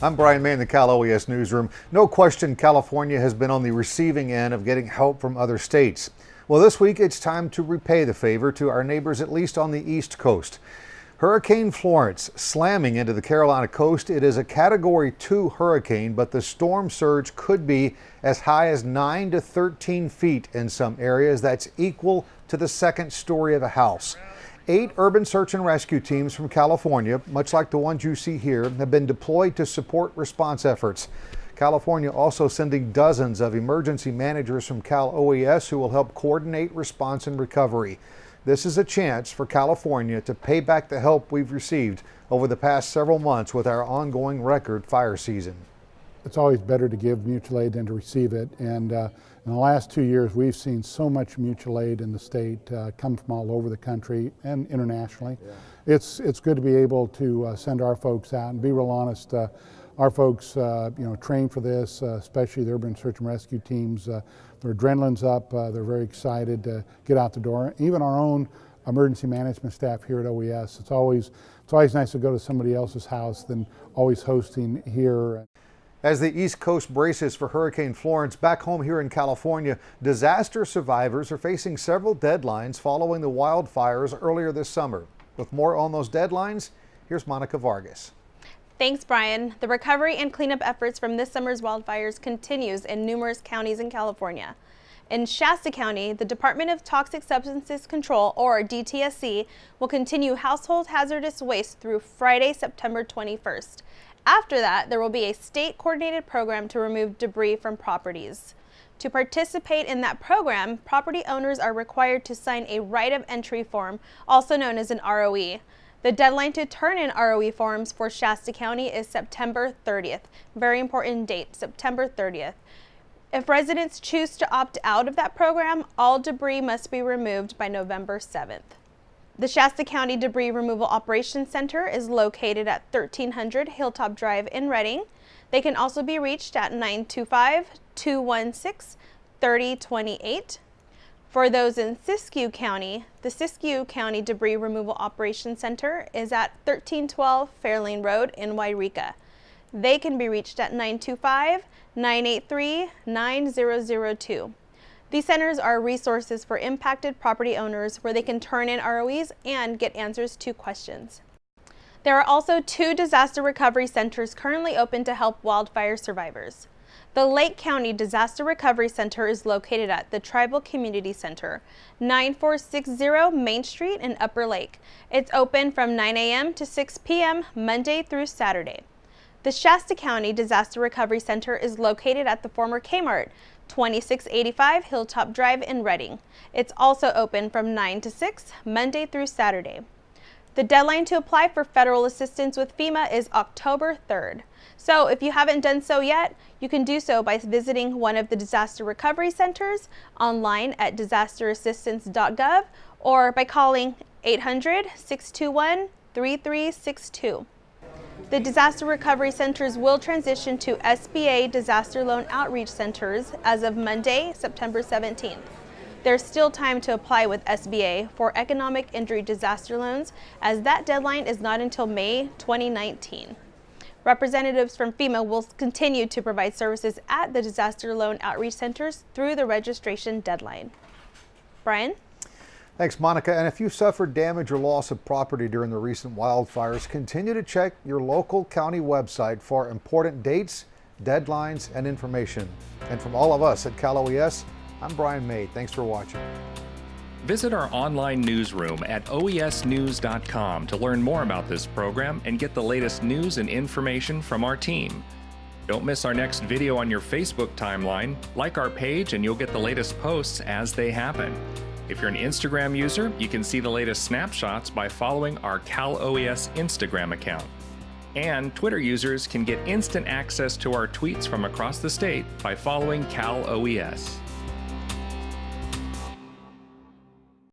I'm Brian May in the Cal OES newsroom. No question California has been on the receiving end of getting help from other states. Well, this week it's time to repay the favor to our neighbors, at least on the East Coast. Hurricane Florence slamming into the Carolina coast. It is a Category 2 hurricane, but the storm surge could be as high as 9 to 13 feet in some areas. That's equal to the second story of a house. Eight urban search and rescue teams from California, much like the ones you see here, have been deployed to support response efforts. California also sending dozens of emergency managers from Cal OES who will help coordinate response and recovery. This is a chance for California to pay back the help we've received over the past several months with our ongoing record fire season. It's always better to give mutual aid than to receive it. And uh, in the last two years, we've seen so much mutual aid in the state uh, come from all over the country and internationally. Yeah. It's, it's good to be able to uh, send our folks out and be real honest. Uh, our folks, uh, you know, train for this, uh, especially the urban search and rescue teams. their adrenaline's up. they're very excited to get out the door. Even our own emergency management staff here at OES. It's always, it's always nice to go to somebody else's house than always hosting here. As the East Coast braces for Hurricane Florence, back home here in California, disaster survivors are facing several deadlines following the wildfires earlier this summer. With more on those deadlines, here's Monica Vargas. Thanks, Brian. The recovery and cleanup efforts from this summer's wildfires continues in numerous counties in California. In Shasta County, the Department of Toxic Substances Control, or DTSC, will continue household hazardous waste through Friday, September 21st. After that, there will be a state coordinated program to remove debris from properties. To participate in that program, property owners are required to sign a right of entry form, also known as an ROE. The deadline to turn in ROE forms for Shasta County is September 30th. Very important date, September 30th. If residents choose to opt out of that program, all debris must be removed by November 7th. The Shasta County Debris Removal Operations Center is located at 1300 Hilltop Drive in Redding. They can also be reached at 925-216-3028. For those in Siskiyou County, the Siskiyou County Debris Removal Operations Center is at 1312 Fairlane Road in Yreka. They can be reached at 925-983-9002. These centers are resources for impacted property owners where they can turn in ROEs and get answers to questions. There are also two disaster recovery centers currently open to help wildfire survivors. The Lake County Disaster Recovery Center is located at the Tribal Community Center, 9460 Main Street in Upper Lake. It's open from 9 a.m. to 6 p.m. Monday through Saturday. The Shasta County Disaster Recovery Center is located at the former Kmart, 2685 Hilltop Drive in Redding. It's also open from 9 to 6, Monday through Saturday. The deadline to apply for federal assistance with FEMA is October 3rd. So if you haven't done so yet, you can do so by visiting one of the disaster recovery centers online at disasterassistance.gov or by calling 800-621-3362. The disaster recovery centers will transition to SBA disaster loan outreach centers as of Monday, September 17th. There's still time to apply with SBA for economic injury disaster loans as that deadline is not until May 2019. Representatives from FEMA will continue to provide services at the disaster loan outreach centers through the registration deadline. Brian? Thanks, Monica. And if you suffered damage or loss of property during the recent wildfires, continue to check your local county website for important dates, deadlines, and information. And from all of us at Cal OES, I'm Brian May. Thanks for watching. Visit our online newsroom at oesnews.com to learn more about this program and get the latest news and information from our team. Don't miss our next video on your Facebook timeline. Like our page and you'll get the latest posts as they happen. If you're an Instagram user, you can see the latest snapshots by following our Cal OES Instagram account. And Twitter users can get instant access to our tweets from across the state by following Cal OES.